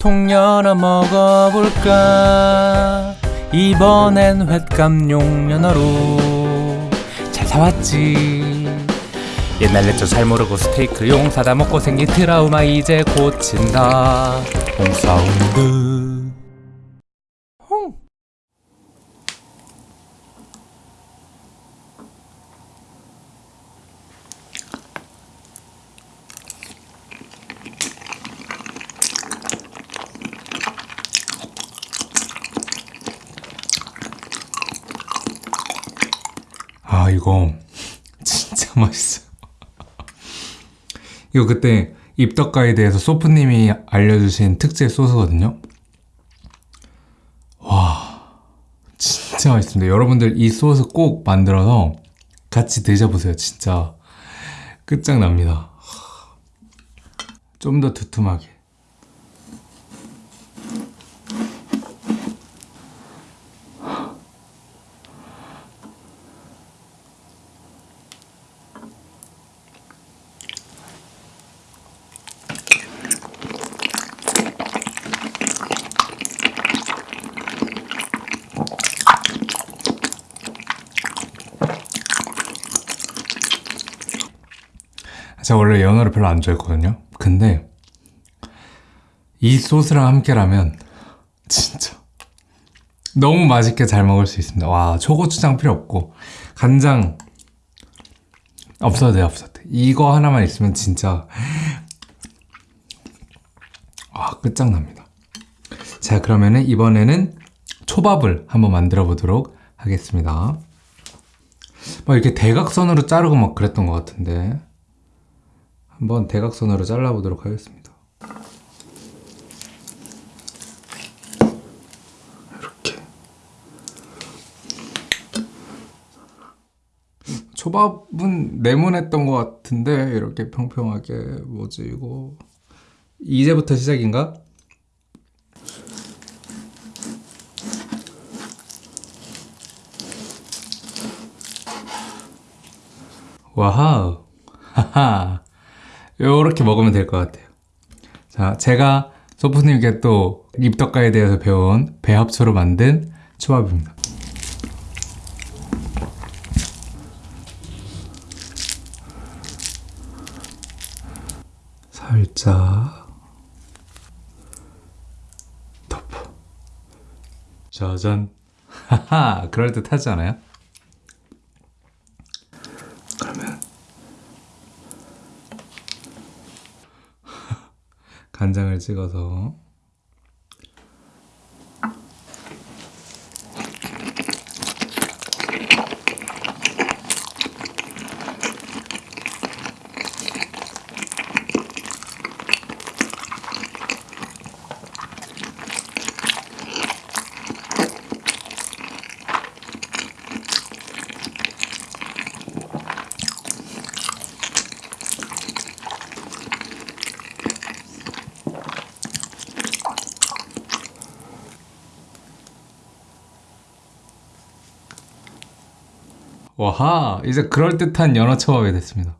통 열어 먹어볼까? 이번엔 횟감 용 연어로. 잘 사왔지? 옛날 렛도 잘 모르고 스테이크 용 사다 먹고 생긴 트라우마 이제 고친다. 홍사운드 홍 아 이거 진짜 맛있어요. 이거 그때 입덕 가이드에서 소프님이 알려주신 특제 소스거든요. 와 진짜 맛있습니다. 여러분들 이 소스 꼭 만들어서 같이 드셔보세요 진짜. 끝장납니다. 좀 더 두툼하게 제가 원래 연어를 별로 안 좋아했거든요. 근데 이 소스랑 함께라면 진짜 너무 맛있게 잘 먹을 수 있습니다. 와 초고추장 필요 없고 간장 없어도 돼요 없어도 돼. 이거 하나만 있으면 진짜 와 끝장납니다. 자 그러면은 이번에는 초밥을 한번 만들어 보도록 하겠습니다. 막 이렇게 대각선으로 자르고 막 그랬던 것 같은데 한번 대각선으로 잘라보도록 하겠습니다. 이렇게 초밥은 네모냈던 것 같은데 이렇게 평평하게 뭐지 이거 이제부터 시작인가? 와우 하하 요렇게 먹으면 될 것 같아요. 자 제가 소프님께 또 입덕가에 대해서 배운 배합초로 만든 초밥입니다. 살짝 덮어. 짜잔. 하하 그럴듯하지 않아요? 그러면 간장을 찍어서 와하 이제 그럴듯한 연어 초밥이 됐습니다.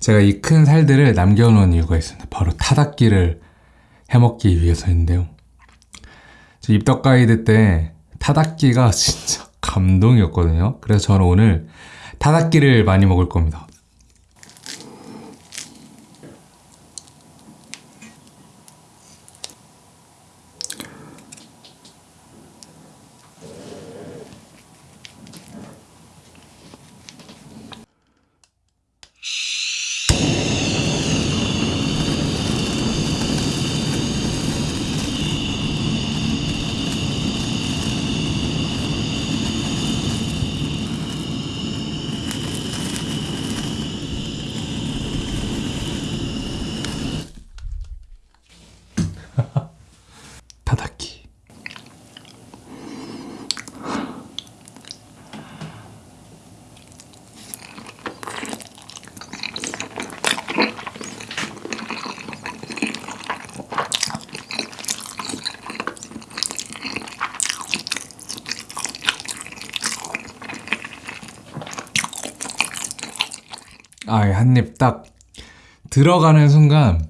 제가 이 큰 살들을 남겨놓은 이유가 있습니다. 바로 타닥기를 해먹기 위해서인데요. 저 입덕 가이드 때 타닥기가 진짜 감동이었거든요. 그래서 저는 오늘 타닥기를 많이 먹을 겁니다 아, 한 입 딱 들어가는 순간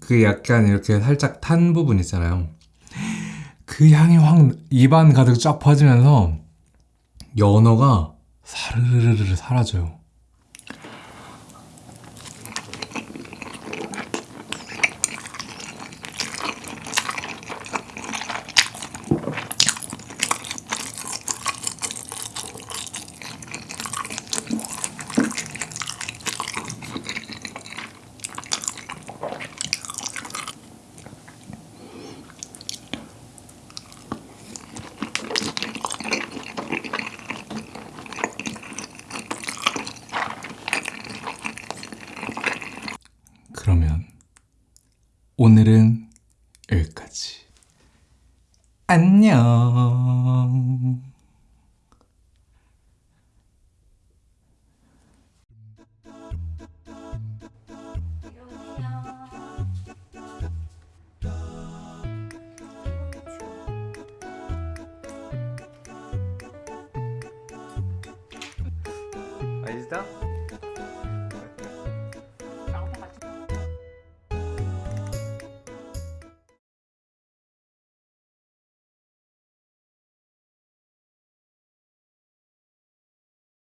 그 약간 이렇게 살짝 탄 부분 있잖아요. 그 향이 확 입안 가득 쫙 퍼지면서 연어가 사르르르르 사라져요. 오늘은 여기까지. 안녕.